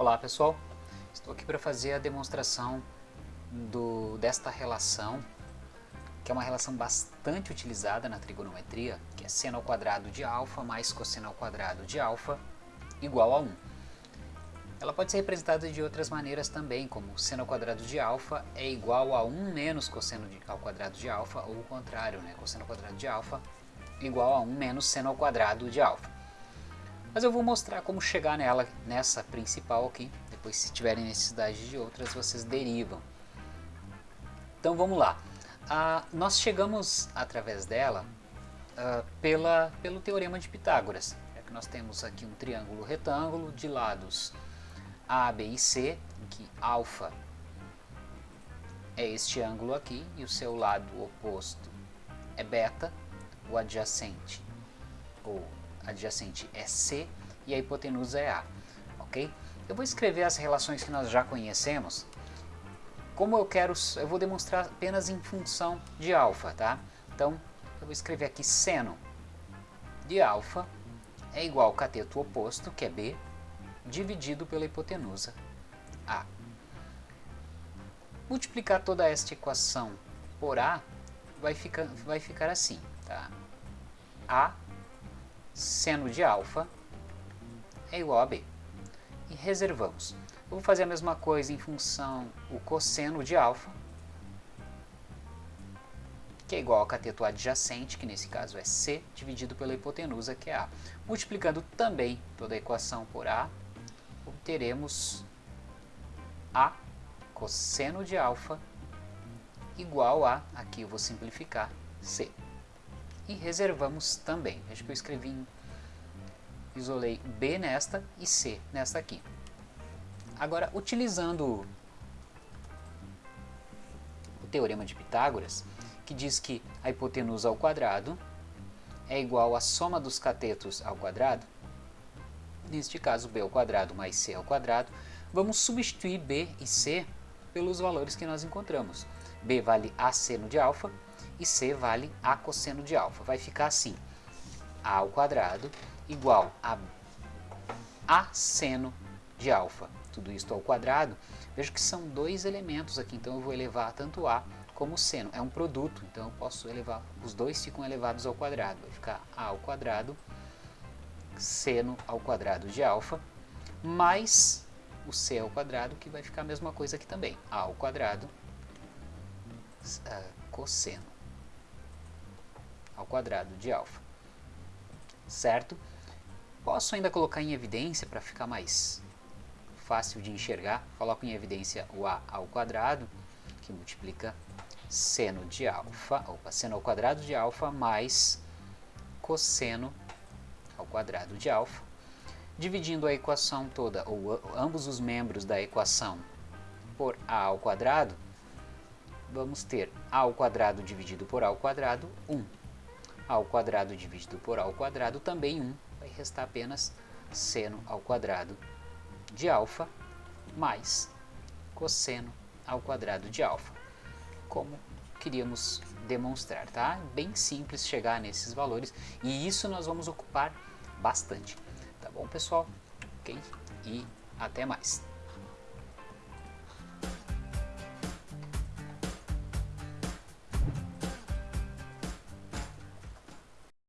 Olá pessoal, estou aqui para fazer a demonstração do, desta relação, que é uma relação bastante utilizada na trigonometria, que é seno ao quadrado de alfa mais cosseno ao quadrado de alfa igual a 1. Ela pode ser representada de outras maneiras também, como seno ao quadrado de alfa é igual a 1 menos cosseno de, ao quadrado de alfa, ou o contrário, né? cosseno ao quadrado de alfa igual a 1 menos seno ao quadrado de alfa. Mas eu vou mostrar como chegar nela, nessa principal aqui. Depois, se tiverem necessidade de outras, vocês derivam. Então vamos lá. Ah, nós chegamos através dela ah, pela, pelo Teorema de Pitágoras. É que nós temos aqui um triângulo retângulo de lados A, B e C, em que alfa é este ângulo aqui e o seu lado oposto é beta, o adjacente ou adjacente é C e a hipotenusa é A, ok? Eu vou escrever as relações que nós já conhecemos. Como eu quero, eu vou demonstrar apenas em função de alfa, tá? Então, eu vou escrever aqui seno de alfa é igual ao cateto oposto, que é B, dividido pela hipotenusa A. Multiplicar toda esta equação por A vai ficar, vai ficar assim, tá? A seno de alfa é igual a b. E reservamos. Eu vou fazer a mesma coisa em função o cosseno de alfa, que é igual ao cateto adjacente, que nesse caso é c, dividido pela hipotenusa, que é a. Multiplicando também toda a equação por a, obteremos a cosseno de alfa igual a, aqui eu vou simplificar, c e reservamos também. Veja que eu escrevi, isolei B nesta e C nesta aqui. Agora, utilizando o teorema de Pitágoras, que diz que a hipotenusa ao quadrado é igual à soma dos catetos ao quadrado, neste caso b ao quadrado mais c ao quadrado, vamos substituir b e c pelos valores que nós encontramos. B vale a seno de alfa e C vale A cosseno de alfa. Vai ficar assim, A ao quadrado igual a A seno de alfa. Tudo isso ao quadrado. Veja que são dois elementos aqui, então eu vou elevar tanto A como seno. É um produto, então eu posso elevar, os dois ficam elevados ao quadrado. Vai ficar A ao quadrado, seno ao quadrado de alfa, mais o C ao quadrado, que vai ficar a mesma coisa aqui também. A ao quadrado, cosseno ao quadrado de alfa. Certo? Posso ainda colocar em evidência para ficar mais fácil de enxergar. Coloco em evidência o a ao quadrado, que multiplica seno de alfa, opa, seno ao quadrado de alfa mais cosseno ao quadrado de alfa, dividindo a equação toda, ou ambos os membros da equação, por a ao quadrado, vamos ter a ao quadrado dividido por a ao quadrado, 1 ao quadrado dividido por a ao quadrado, também 1, vai restar apenas seno ao quadrado de alfa mais cosseno ao quadrado de alfa, como queríamos demonstrar, tá? Bem simples chegar nesses valores e isso nós vamos ocupar bastante, tá bom pessoal? Ok? E até mais!